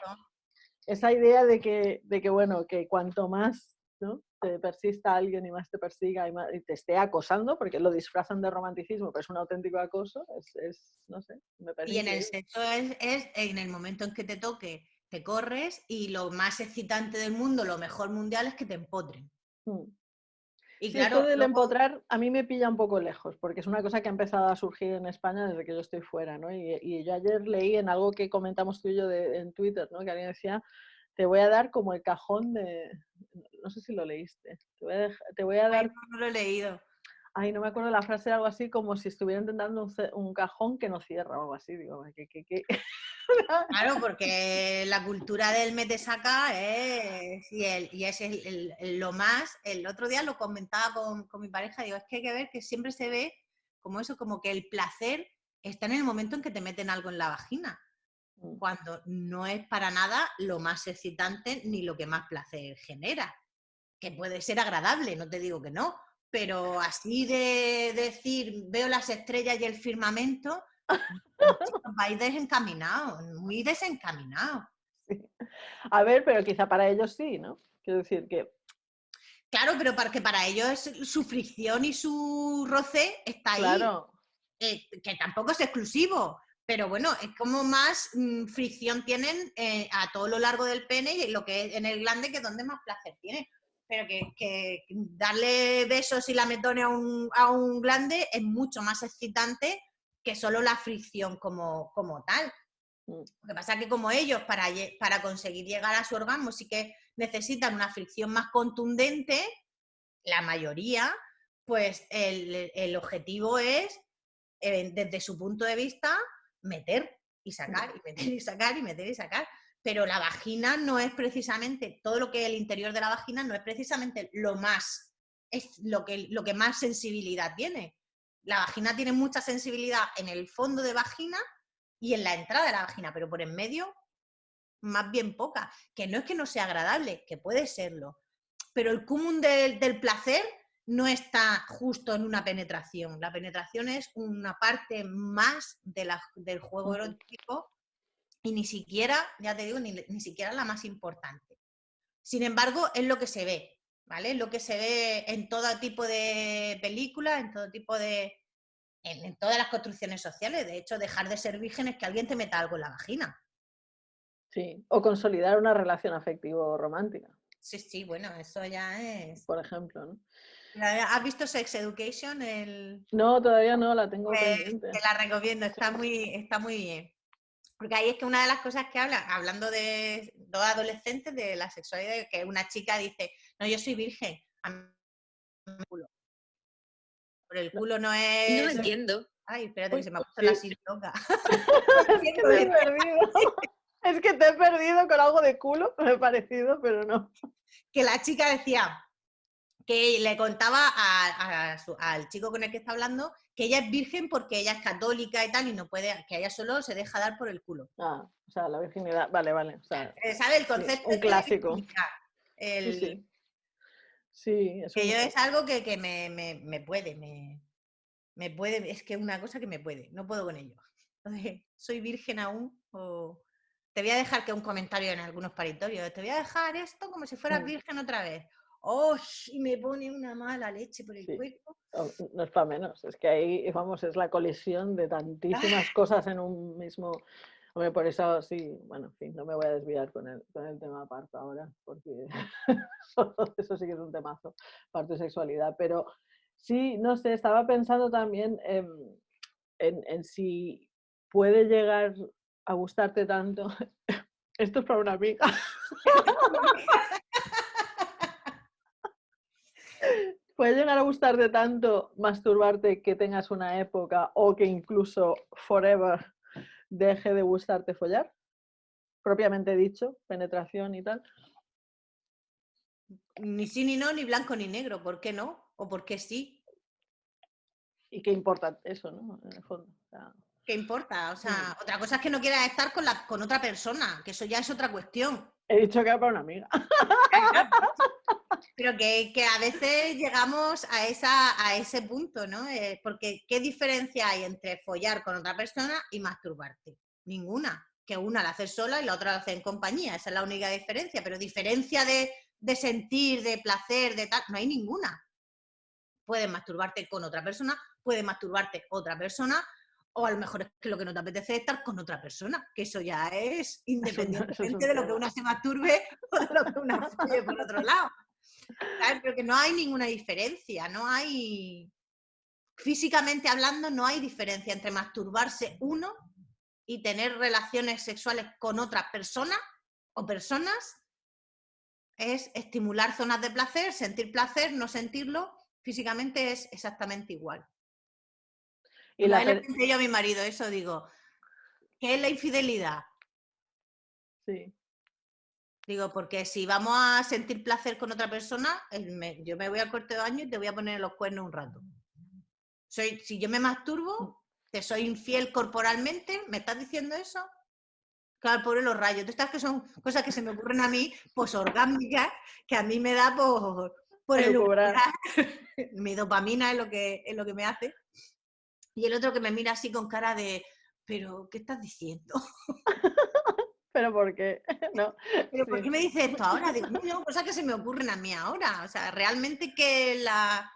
esa idea de que, de que, bueno, que cuanto más ¿no? te persista alguien y más te persiga y, te esté acosando, porque lo disfrazan de romanticismo, pero es un auténtico acoso, es, no sé, me parece. Y en el sexo es, es, en el momento en que te toque, te corres y lo más excitante del mundo, lo mejor mundial es que te empotren. Mm. Y claro, esto del empotrar a mí me pilla un poco lejos, porque es una cosa que ha empezado a surgir en España desde que yo estoy fuera, ¿no? Y, yo ayer leí en algo que comentamos tú y yo en Twitter, ¿no? Que alguien decía, te voy a dar como el cajón de... No sé si lo leíste. Te voy a, dar... no, lo he leído. Ay, no me acuerdo la frase, algo así como si estuviera intentando un, cajón que no cierra o algo así. Digo, ¿qué, qué, qué? Claro, porque la cultura del metesaca es, y, el, y es el, lo más, el otro día lo comentaba con, con, mi pareja, digo, es que hay que ver que siempre se ve como eso, como que el placer está en el momento en que te meten algo en la vagina, mm. cuando no es para nada lo más excitante ni lo que más placer genera, que puede ser agradable, no te digo que no, pero así de decir, veo las estrellas y el firmamento, vais desencaminado, muy desencaminado. A ver, pero quizá para ellos sí, ¿no? Quiero decir que... Claro, pero para que para ellos su fricción y su roce está ahí. Claro. Eh, que tampoco es exclusivo, pero bueno, es como más mm, fricción tienen eh, a todo lo largo del pene y lo que es en el glande, que es donde más placer tiene. Pero que, darle besos y lametone a un, a un glande es mucho más excitante que solo la fricción como, como tal. Mm. Lo que pasa es que como ellos para, para conseguir llegar a su orgasmo sí que necesitan una fricción más contundente, la mayoría, pues el, objetivo es, eh, desde su punto de vista, meter y sacar, y meter y sacar, y meter y sacar. Pero la vagina no es precisamente, todo lo que es el interior de la vagina no es precisamente lo más, es lo que, lo que más sensibilidad tiene. La vagina tiene mucha sensibilidad en el fondo de vagina y en la entrada de la vagina, pero por en medio más bien poca. Que no es que no sea agradable, que puede serlo. Pero el cúmulo del, placer no está justo en una penetración. La penetración es una parte más de del juego erótico y ni siquiera, ya te digo, ni, ni siquiera la más importante. Sin embargo, es lo que se ve. ¿vale? Lo que se ve en todo tipo de películas, en todo tipo de... En, todas las construcciones sociales. De hecho, dejar de ser virgen es que alguien te meta algo en la vagina. Sí, o consolidar una relación afectivo romántica. Sí, sí, bueno, eso ya es... Por ejemplo, ¿no? ¿Has visto Sex Education? El... No, todavía no, la tengo pues, pendiente. Te la recomiendo, está muy, está muy bien. Porque ahí es que una de las cosas que habla, hablando de dos adolescentes, de la sexualidad, que una chica dice, no, yo soy virgen, culo. Por el culo no es... No entiendo. Ay, espérate, que se me ha puesto la silla loca. es, que te he perdido. es que te he perdido con algo de culo, me he parecido, pero no. Que la chica decía, que le contaba al chico con el que está hablando que ella es virgen porque ella es católica y tal, y no puede, que ella solo se deja dar por el culo. Ah, o sea, la virginidad, vale, vale. O eh, ¿Sabe el concepto? un clásico. El... Sí, eso que yo es algo que, que me, me, me, puede, me, me puede, es que es una cosa que me puede, no puedo con ello. Entonces, ¿soy virgen aún? O te voy a dejar que un comentario en algunos paritorios, te voy a dejar esto como si fueras virgen otra vez. ¡Oh! Y me pone una mala leche por el cuerpo. No es para menos, es que ahí, vamos, es la colisión de tantísimas cosas en un mismo... Hombre, por eso sí, bueno, en fin, no me voy a desviar con el, con el tema parto ahora, porque eso sí que es un temazo, parto y sexualidad, pero sí, no sé, estaba pensando también en, en si puede llegar a gustarte tanto. Esto es para una amiga. Puede llegar a gustarte tanto masturbarte que tengas una época o que incluso forever deje de gustarte follar. Propiamente dicho, penetración y tal. Ni sí ni no, ni blanco ni negro. ¿Por qué no? ¿O por qué sí? Y qué importa eso, ¿no? En el fondo. ¿Qué importa? O sea, otra cosa es que no quieras estar con, la, con otra persona, que eso ya es otra cuestión. He dicho que era para una amiga. Pero que, a veces llegamos a, esa, a ese punto, ¿no? Eh, porque ¿qué diferencia hay entre follar con otra persona y masturbarte? Ninguna. Que una la hace sola y la otra la hace en compañía. Esa es la única diferencia. Pero diferencia de, de sentir, de placer, de tal, no hay ninguna. Puedes masturbarte con otra persona, puedes masturbarte otra persona, o a lo mejor es que lo que no te apetece es estar con otra persona, que eso ya es independientemente de lo que una se masturbe o de lo que una falle por otro lado. Pero que no hay ninguna diferencia, no hay, físicamente hablando, no hay diferencia entre masturbarse uno y tener relaciones sexuales con otra persona o personas. Es estimular zonas de placer, sentir placer, no sentirlo, físicamente es exactamente igual. Y la le yo a mi marido eso, digo, ¿qué es la infidelidad? Sí. Digo, porque si vamos a sentir placer con otra persona, yo me voy al corte de baño y te voy a poner los cuernos un rato. Soy, si yo me masturbo, te soy infiel corporalmente, ¿me estás diciendo eso? Claro, por los rayos. Estas que son cosas que se me ocurren a mí, pues orgánicas, que a mí me da por, por el Mi dopamina es lo que, es lo que me hace. Y el otro que me mira así con cara de, pero, ¿qué estás diciendo? ¿Pero por qué? No. ¿Pero por qué me dices esto ahora? Digo, no, cosas que se me ocurren a mí ahora. O sea, realmente ¿qué, la,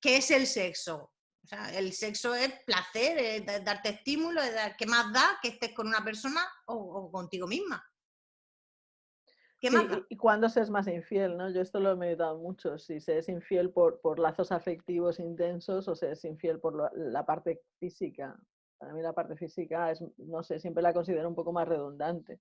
qué es el sexo? O sea, el sexo es placer, es darte estímulo, es dar, ¿qué más da que estés con una persona o, contigo misma? ¿Qué más ¿Y cuándo se es más infiel? ¿no? Yo esto lo he meditado mucho, si se es infiel por, por lazos afectivos intensos o se es infiel por la parte física. Para mí la parte física es, no sé, siempre la considero un poco más redundante.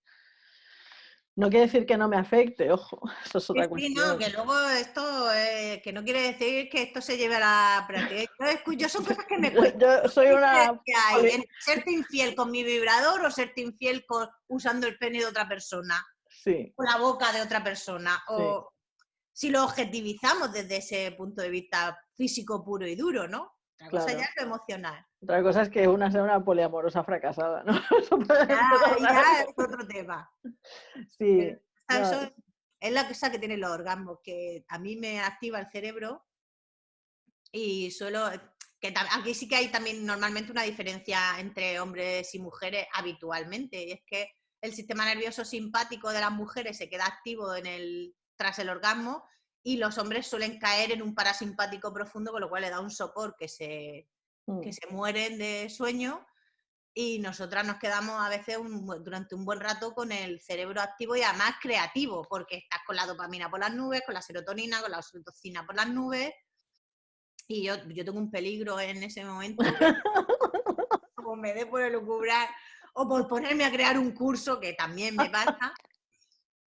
No quiere decir que no me afecte, ojo, eso es otra sí, no, que luego esto, eh, que no quiere decir que esto se lleve a la práctica. Yo, son cosas que me. Yo, soy una... serte infiel con mi vibrador o serte infiel con, usando el pene de otra persona. Sí. O la boca de otra persona. O si lo objetivizamos desde ese punto de vista físico puro y duro, ¿no? Otra cosa ya es lo emocional. Otra cosa es que una sea una poliamorosa fracasada, ¿no? ya, es otro tema. Sí. Eso es la cosa que tiene los orgasmos, que a mí me activa el cerebro y suelo... Que aquí sí que hay también normalmente una diferencia entre hombres y mujeres habitualmente, y es que el sistema nervioso simpático de las mujeres se queda activo en el, tras el orgasmo y los hombres suelen caer en un parasimpático profundo, con lo cual le da un sopor que se, que mm. se mueren de sueño y nosotras nos quedamos a veces durante un buen rato con el cerebro activo y además creativo, porque estás con la dopamina por las nubes, con la serotonina, con la oxitocina por las nubes. Y yo, yo tengo un peligro en ese momento, como me dé por elucubrar o por ponerme a crear un curso, que también me pasa,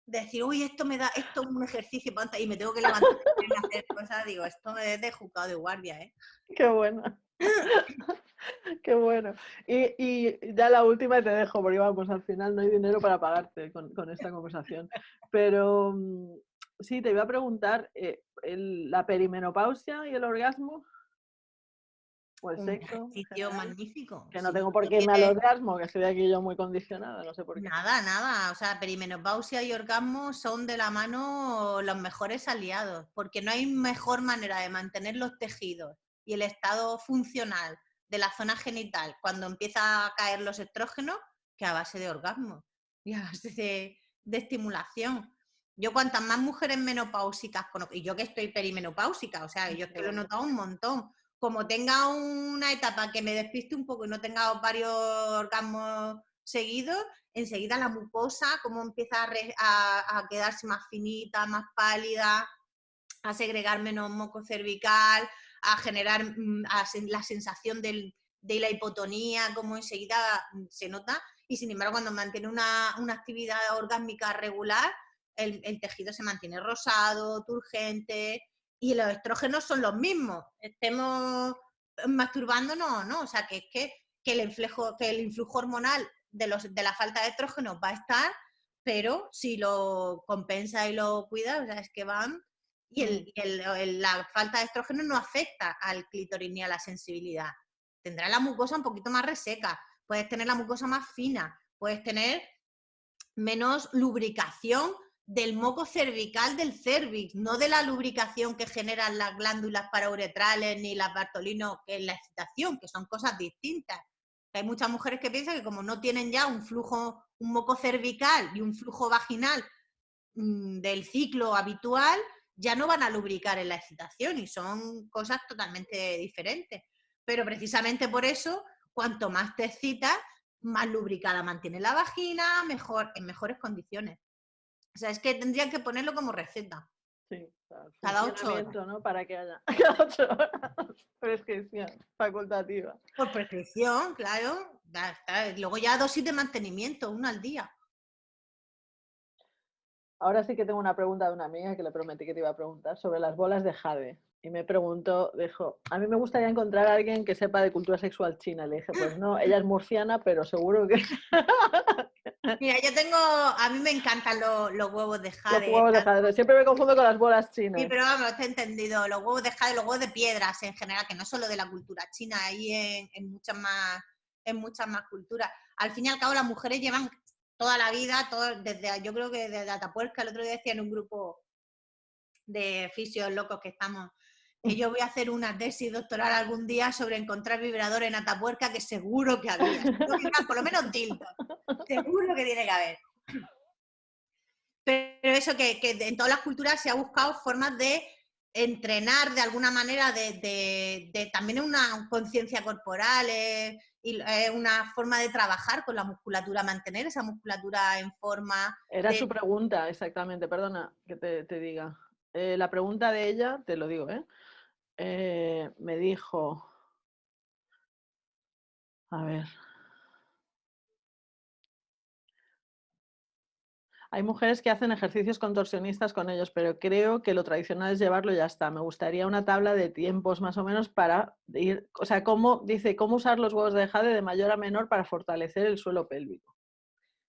decir, uy, esto me da, esto es un ejercicio y me tengo que levantar y hacer cosas, digo, esto es de juzgado de guardia, ¿eh? Qué bueno. Qué bueno. Y, y, ya la última te dejo, porque vamos, al final no hay dinero para pagarte con, con esta conversación. Pero mm, sí, te iba a preguntar, eh, ¿la perimenopausia y el orgasmo? o el sexo. sitio magnífico. Que no tengo por qué irme al orgasmo, que estoy aquí yo muy condicionada, no sé por qué. Nada, nada. O sea, perimenopausia y orgasmo son de la mano los mejores aliados, porque no hay mejor manera de mantener los tejidos y el estado funcional de la zona genital cuando empieza a caer los estrógenos que a base de orgasmo y a base de, de estimulación. Yo cuantas más mujeres menopáusicas conozco, y yo que estoy perimenopáusica, o sea, yo es que lo he notado un montón, como tenga una etapa que me despiste un poco y no tenga varios orgasmos seguidos, enseguida la mucosa como empieza a, quedarse más finita, más pálida, a segregar menos moco cervical, a generar mm, la sensación de la hipotonía, como enseguida mm, se nota. Y sin embargo, cuando mantiene una, actividad orgásmica regular, el, tejido se mantiene rosado, turgente, y los estrógenos son los mismos. Estemos masturbándonos no, o sea, que es que, el, influjo, que el influjo hormonal de, los, de la falta de estrógenos va a estar, pero si lo compensa y lo cuida, o sea, es que van... Y, el, la falta de estrógeno no afecta al clítoris ni a la sensibilidad. Tendrá la mucosa un poquito más reseca, puedes tener la mucosa más fina, puedes tener menos lubricación del moco cervical del cervix, no de la lubricación que generan las glándulas parauretrales ni las bartolinos, que es la excitación, que son cosas distintas. Hay muchas mujeres que piensan que como no tienen ya un flujo, un moco cervical y un flujo vaginal mm, del ciclo habitual, ya no van a lubricar en la excitación y son cosas totalmente diferentes. Pero precisamente por eso, cuanto más te excitas, más lubricada mantiene la vagina, mejor, en mejores condiciones. O sea, es que tendrían que ponerlo como receta. Sí, cada ocho horas. ¿no? Para que haya cada ocho horas prescripción facultativa. Por prescripción, claro. Luego ya dosis de mantenimiento, una al día. Ahora sí que tengo una pregunta de una amiga que le prometí que te iba a preguntar sobre las bolas de jade. Y me preguntó, dijo, a mí me gustaría encontrar a alguien que sepa de cultura sexual china. Le dije, pues no, ella es murciana, pero seguro que... Mira, yo tengo, a mí me encantan los, huevos de jade. Los huevos de jade, siempre me confundo con las bolas chinas. Sí, pero vamos, te he entendido, los huevos de jade, los huevos de piedras en general, que no solo de la cultura china, hay en, en muchas más en muchas más culturas. Al fin y al cabo, las mujeres llevan toda la vida, todo, desde, yo creo que desde Atapuerca, el otro día decía en un grupo de fisios locos que estamos, que yo voy a hacer una tesis doctoral algún día sobre encontrar vibradores en Atapuerca, que seguro que había, por lo menos tilto, seguro que tiene que haber. Pero eso que, que en todas las culturas se ha buscado formas de entrenar de alguna manera, de, de, de también una conciencia corporal, eh, y es una forma de trabajar con la musculatura, mantener esa musculatura en forma. Era su pregunta, exactamente, perdona que te, diga. Eh, la pregunta de ella, te lo digo, ¿eh? ¿eh? me dijo, a ver, Hay mujeres que hacen ejercicios contorsionistas con ellos, pero creo que lo tradicional es llevarlo y ya está. Me gustaría una tabla de tiempos más o menos para ir, o sea, cómo, dice, cómo usar los huevos de jade de mayor a menor para fortalecer el suelo pélvico.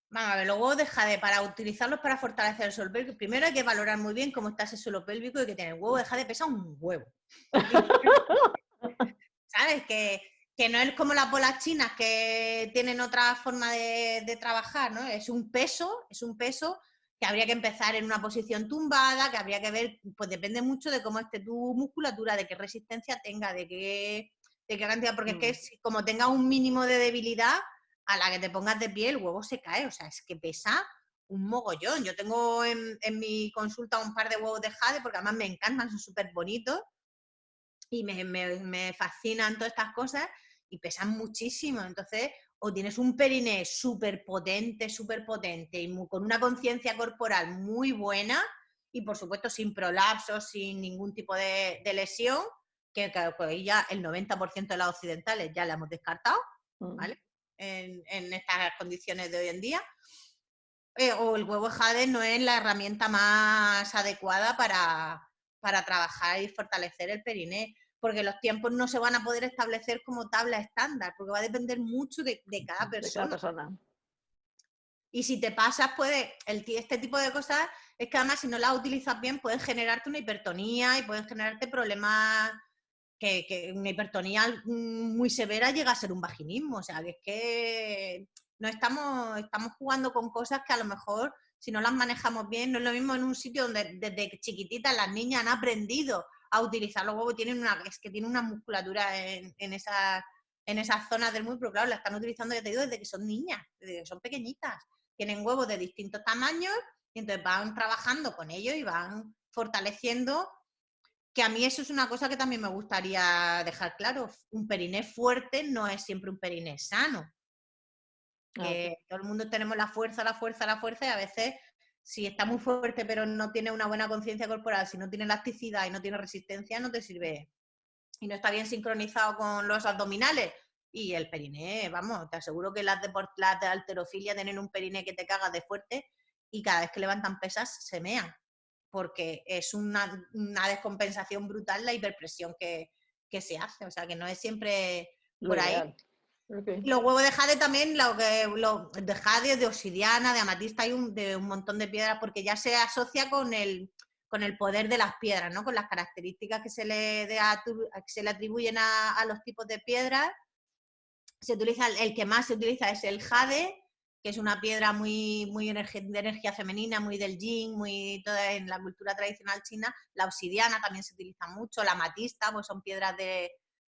Vamos a ver, los huevos de jade, para utilizarlos para fortalecer el suelo pélvico, primero hay que valorar muy bien cómo está ese suelo pélvico y que tiene el huevo de jade pesa un huevo. ¿Sabes? Que que no es como las bolas chinas que tienen otra forma de, trabajar, ¿no? Es un peso, es un peso que habría que empezar en una posición tumbada, que habría que ver, pues depende mucho de cómo esté tu musculatura, de qué resistencia tenga, de qué, de qué cantidad, porque es que mm. como tenga un mínimo de debilidad, a la que te pongas de pie el huevo se cae, o sea, es que pesa un mogollón. Yo tengo en, en mi consulta un par de huevos de jade, porque además me encantan, son súper bonitos, y me, me, fascinan todas estas cosas y pesan muchísimo. Entonces, o tienes un periné súper potente, súper potente y con una conciencia corporal muy buena y por supuesto sin prolapsos, sin ningún tipo de, lesión, que, que, ya el 90% de las occidentales ya la hemos descartado, mm. ¿vale? En, estas condiciones de hoy en día. Eh, o el huevo jade no es la herramienta más adecuada para, para trabajar y fortalecer el periné porque los tiempos no se van a poder establecer como tabla estándar, porque va a depender mucho de, cada, persona. Y si te pasas, puede, el, este tipo de cosas es que además si no las utilizas bien pueden generarte una hipertonía y pueden generarte problemas que, una hipertonía muy severa llega a ser un vaginismo. O sea, que es que no estamos, estamos jugando con cosas que a lo mejor si no las manejamos bien, no es lo mismo en un sitio donde desde chiquititas las niñas han aprendido a utilizar los huevos, tienen una, es que tienen una musculatura en, en, en esas zonas del muy, pero claro, la están utilizando, te digo, desde que son niñas, desde que son pequeñitas. Tienen huevos de distintos tamaños y entonces van trabajando con ellos y van fortaleciendo que a mí eso es una cosa que también me gustaría dejar claro. Un periné fuerte no es siempre un periné sano. Que todo el mundo tenemos la fuerza, la fuerza, la fuerza y a veces si está muy fuerte pero no tiene una buena conciencia corporal, si no tiene elasticidad y no tiene resistencia, no te sirve. Y no está bien sincronizado con los abdominales. Y el periné, vamos, te aseguro que las de, las de alterofilia tienen un periné que te caga de fuerte y cada vez que levantan pesas se mean porque es una, descompensación brutal la hiperpresión que, se hace, o sea que no es siempre por ahí. Los huevos de jade también, lo que, lo, de jade, de obsidiana, de amatista, hay un, de un montón de piedras porque ya se asocia con el, con el poder de las piedras, ¿no? con las características que se le, se le atribuyen a, los tipos de piedras. Se utiliza, el que más se utiliza es el jade, que es una piedra muy, muy de energía femenina, muy del yin, muy toda en la cultura tradicional china. La obsidiana también se utiliza mucho, la amatista, pues son piedras de,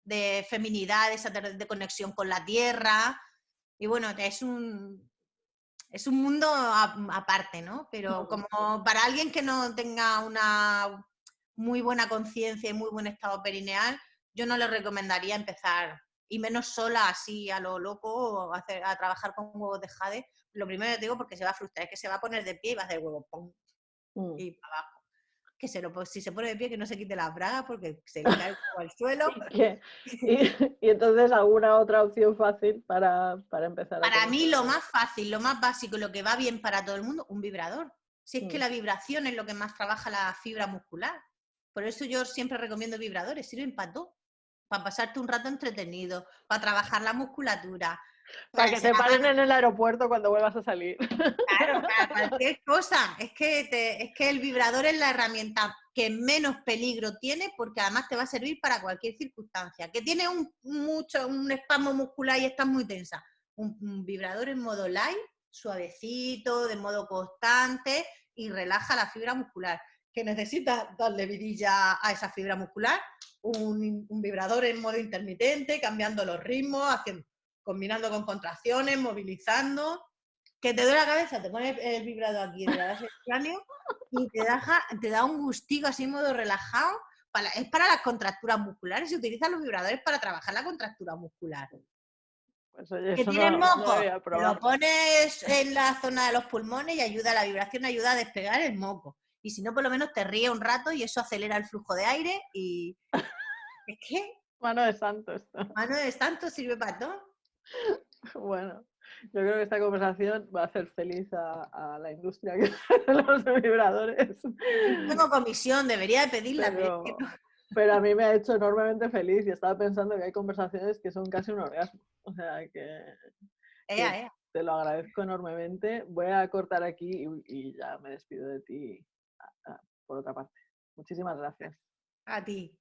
de feminidad, de, de conexión con la tierra. Y bueno, es un, es un mundo aparte, ¿no? Pero como para alguien que no tenga una muy buena conciencia y muy buen estado perineal, yo no le recomendaría empezar y menos sola así a lo loco a, hacer, a trabajar con huevos de jade, lo primero que digo porque se va a frustrar es que se va a poner de pie y va a hacer huevo pum, mm. y para abajo. Que se lo, si se pone de pie que no se quite la braga porque se cae al suelo. y, entonces alguna otra opción fácil para, para empezar. Para mí lo más fácil, lo más básico, lo que va bien para todo el mundo, un vibrador. Si es que mm. la vibración es lo que más trabaja la fibra muscular. Por eso yo siempre recomiendo vibradores, sirven para todo para pasarte un rato entretenido, para trabajar la musculatura. Para, que te paren en el aeropuerto cuando vuelvas a salir. Claro, para cualquier cosa. Es que, es que el vibrador es la herramienta que menos peligro tiene porque además te va a servir para cualquier circunstancia. Que tiene un, mucho, un espasmo muscular y estás muy tensa. Un, vibrador en modo light, suavecito, de modo constante y relaja la fibra muscular. Que necesitas darle vidilla a esa fibra muscular, un, vibrador en modo intermitente, cambiando los ritmos, haciendo, combinando con contracciones, movilizando. Que te duele la cabeza, te pones el vibrador aquí, te das el cráneo y te da, te da un gustico así en modo relajado. Para, es para las contracturas musculares, se utilizan los vibradores para trabajar la contractura muscular. Pues que tienes moco, lo pones en la zona de los pulmones y ayuda, la vibración ayuda a despegar el moco y si no, por lo menos te ríe un rato y eso acelera el flujo de aire y... ¿Es que? Mano de santo esto. Mano de santo sirve para todo. Bueno, yo creo que esta conversación va a hacer feliz a, la industria de los vibradores. Tengo comisión, debería de pedirla. Pero, a mí me ha hecho enormemente feliz y estaba pensando que hay conversaciones que son casi un orgasmo. O sea que, te lo agradezco enormemente. Voy a cortar aquí y ya me despido de ti por otra parte. Muchísimas gracias. A ti.